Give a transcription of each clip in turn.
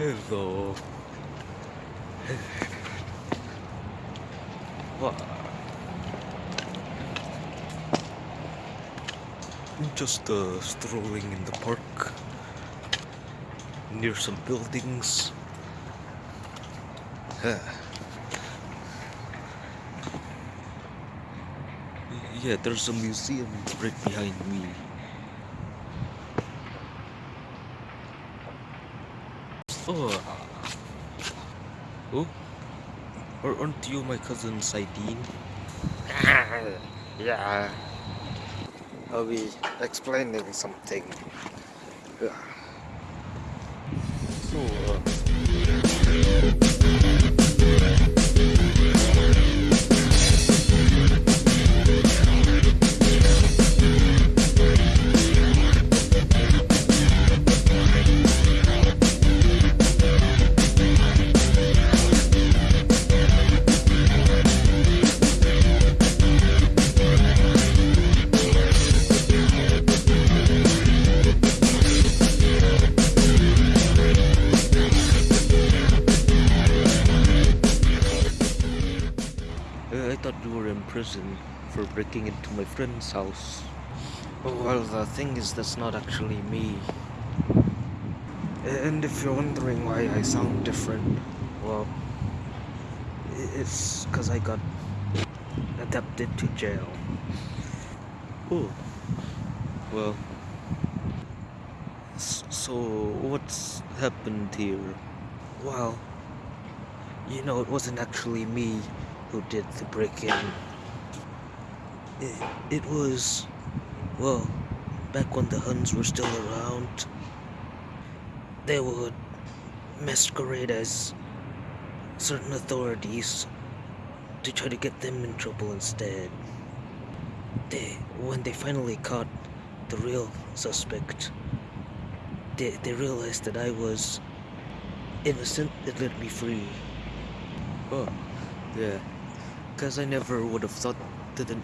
Hello. What? Just uh, strolling in the park near some buildings. Yeah, there's a museum right behind me. Oh. Oh? Or aren't you my cousin Saidin? yeah. I'll be explaining something. So, breaking into my friend's house. Oh, well, the thing is, that's not actually me. And if you're wondering why I sound different, well, it's because I got adapted to jail. Oh, well. So, what's happened here? Well, you know, it wasn't actually me who did the break-in. It, it was, well, back when the Huns were still around. They would masquerade as certain authorities to try to get them in trouble instead. They, when they finally caught the real suspect, they, they realized that I was innocent and let me free. Oh, yeah. Because I never would have thought that an,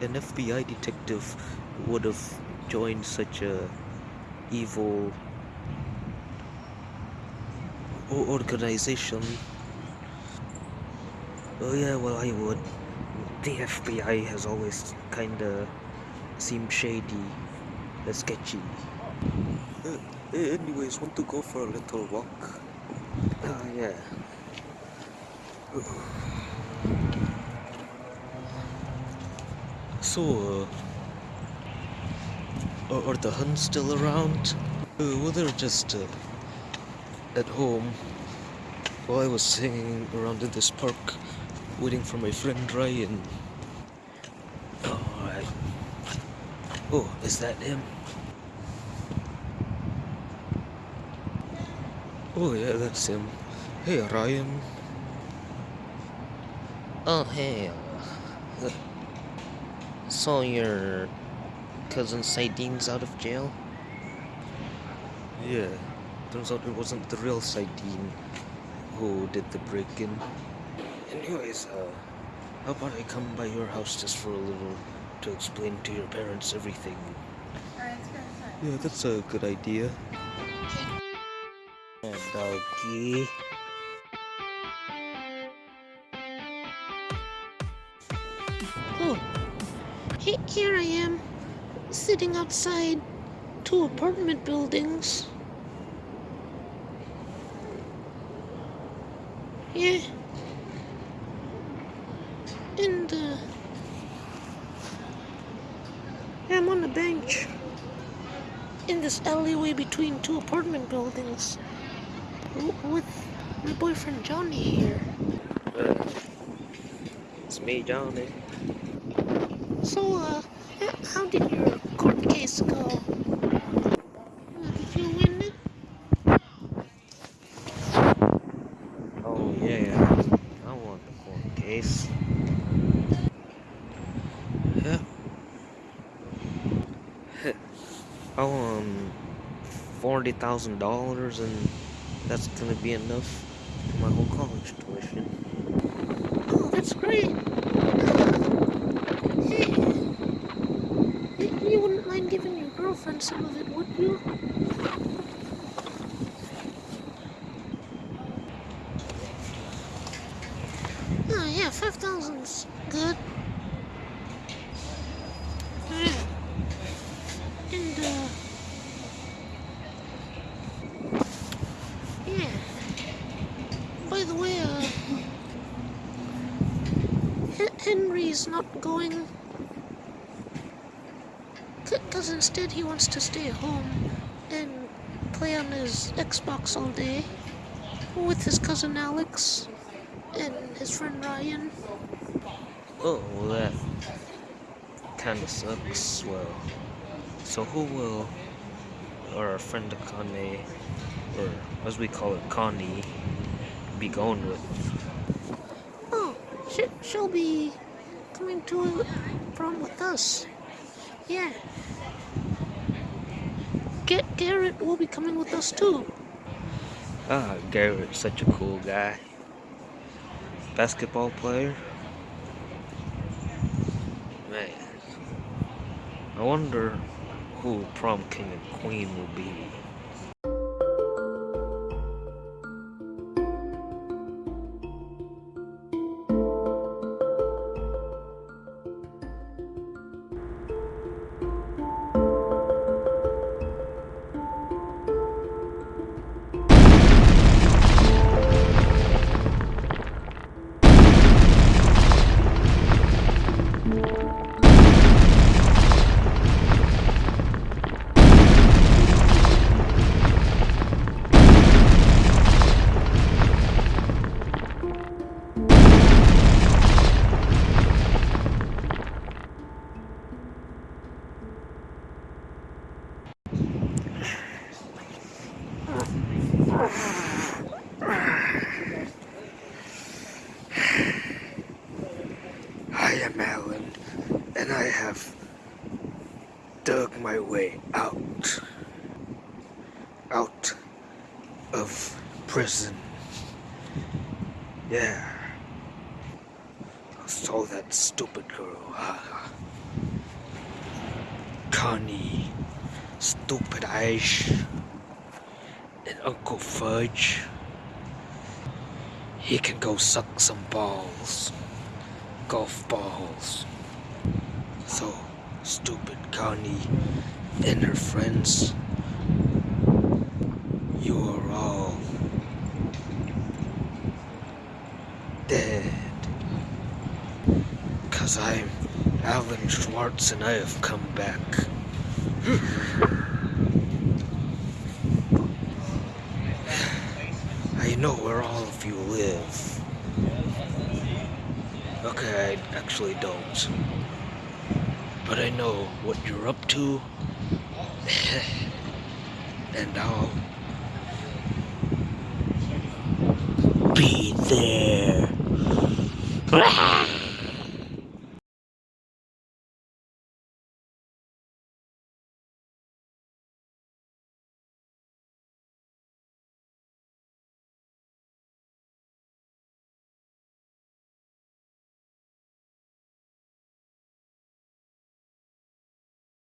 an FBI detective would have joined such a evil organization. Oh yeah, well I would. The FBI has always kinda seemed shady, uh, sketchy. Uh, anyways, want to go for a little walk? Ah yeah. So, uh, are, the Huns still around? Uh, well, they're just uh, at home. While I was hanging around in this park, waiting for my friend Ryan. Alright. Oh, is that him? Oh yeah, that's him. Hey Ryan. Oh hey. So your cousin Sideen's out of jail? Yeah, turns out it wasn't the real Saidin who did the break-in. Anyways, uh, how about I come by your house just for a little to explain to your parents everything? Yeah, that's a good idea. Yeah, doggy. Here I am, sitting outside two apartment buildings. Yeah. And, uh, I'm on a bench in this alleyway between two apartment buildings with my boyfriend Johnny here. Uh, it's me, Johnny. So, uh, how did your court case go? Did you win it? Oh yeah, I won the court case. Yeah. I won forty thousand dollars, and that's gonna be enough for my whole college tuition. some of it would you Oh yeah, 5,000's good. Mm. And uh, yeah. By the way, uh, Henry's not going because instead he wants to stay home and play on his Xbox all day with his cousin Alex and his friend Ryan. Oh, well, that kind of sucks. Well, so who will or our friend Connie, or as we call it, Connie, be going with? Oh, she, she'll be coming to a prom with us. Yeah. Get Garrett will be coming with us too. Ah, Garrett's such a cool guy. Basketball player. Man, I wonder who prom king and queen will be. My way out. Out of prison. Yeah. I saw that stupid girl. Connie. Stupid Ash. And Uncle Fudge. He can go suck some balls golf balls. So stupid Connie and her friends, you are all dead. Cause I'm Alan Schwartz and I have come back. I know where all of you live. Okay, I actually don't. But I know what you're up to. and I'll be there.